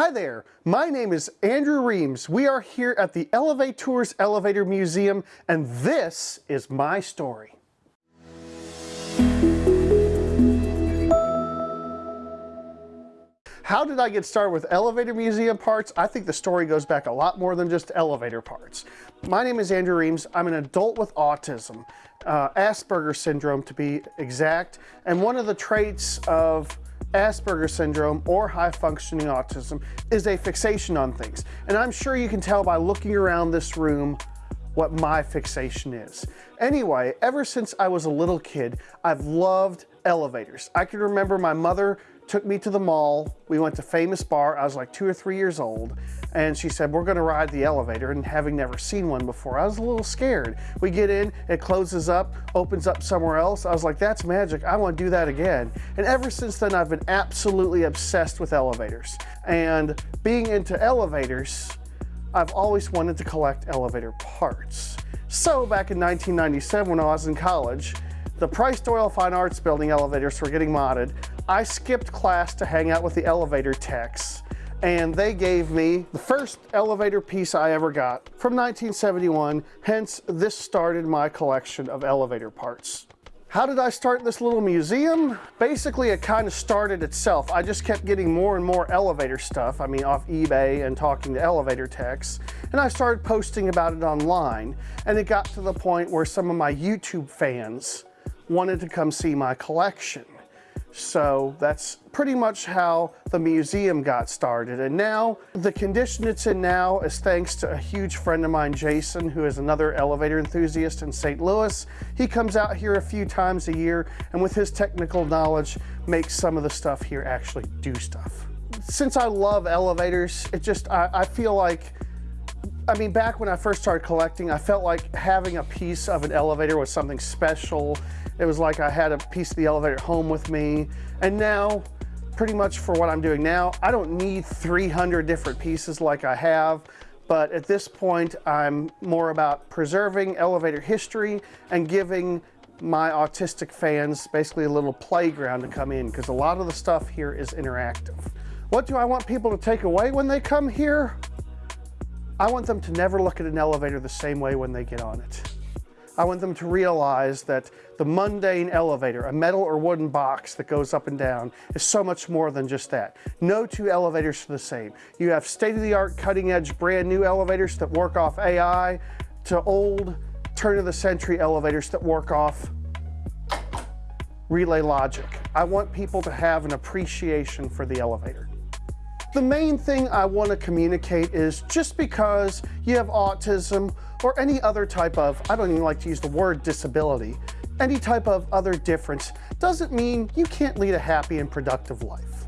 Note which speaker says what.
Speaker 1: Hi there, my name is Andrew Reams. We are here at the Elevators Elevator Museum and this is my story. How did I get started with elevator museum parts? I think the story goes back a lot more than just elevator parts. My name is Andrew Reams. I'm an adult with autism, uh, Asperger's syndrome to be exact, and one of the traits of Asperger's syndrome or high functioning autism is a fixation on things. And I'm sure you can tell by looking around this room what my fixation is. Anyway, ever since I was a little kid, I've loved elevators. I can remember my mother took me to the mall. We went to Famous-Barr. I was like two or three years old. And she said, we're gonna ride the elevator. And having never seen one before, I was a little scared. We get in, it closes up, opens up somewhere else. I was like, that's magic. I wanna do that again. And ever since then, I've been absolutely obsessed with elevators. And being into elevators, I've always wanted to collect elevator parts. So back in 1997 when I was in college, the Price Doyle Fine Arts Building elevators were getting modded. I skipped class to hang out with the elevator techs and they gave me the first elevator piece I ever got from 1971. Hence, this started my collection of elevator parts. How did I start this little museum? Basically, it kind of started itself. I just kept getting more and more elevator stuff. I mean, off eBay and talking to elevator techs. And I started posting about it online. And it got to the point where some of my YouTube fans wanted to come see my collection. So that's pretty much how the museum got started. And now the condition it's in now is thanks to a huge friend of mine, Jason, who is another elevator enthusiast in St. Louis. He comes out here a few times a year and with his technical knowledge makes some of the stuff here actually do stuff. Since I love elevators, it just, I, I feel like I mean, back when I first started collecting, I felt like having a piece of an elevator was something special. It was like I had a piece of the elevator home with me. And now, pretty much for what I'm doing now, I don't need 300 different pieces like I have. But at this point, I'm more about preserving elevator history and giving my autistic fans basically a little playground to come in because a lot of the stuff here is interactive. What do I want people to take away when they come here? I want them to never look at an elevator the same way when they get on it. I want them to realize that the mundane elevator, a metal or wooden box that goes up and down, is so much more than just that. No two elevators are the same. You have state-of-the-art, cutting-edge, brand new elevators that work off AI to old, turn-of-the-century elevators that work off relay logic. I want people to have an appreciation for the elevator. The main thing I want to communicate is just because you have autism or any other type of, I don't even like to use the word disability, any type of other difference doesn't mean you can't lead a happy and productive life.